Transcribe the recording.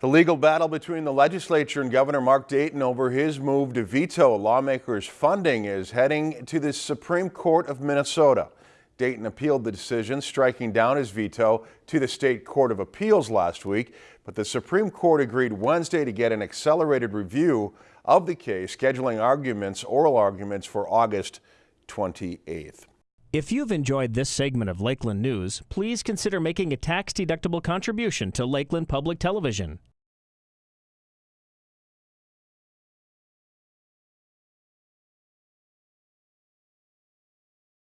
The legal battle between the legislature and Governor Mark Dayton over his move to veto lawmakers' funding is heading to the Supreme Court of Minnesota. Dayton appealed the decision, striking down his veto to the State Court of Appeals last week, but the Supreme Court agreed Wednesday to get an accelerated review of the case, scheduling arguments, oral arguments for August 28th. If you've enjoyed this segment of Lakeland News, please consider making a tax-deductible contribution to Lakeland Public Television.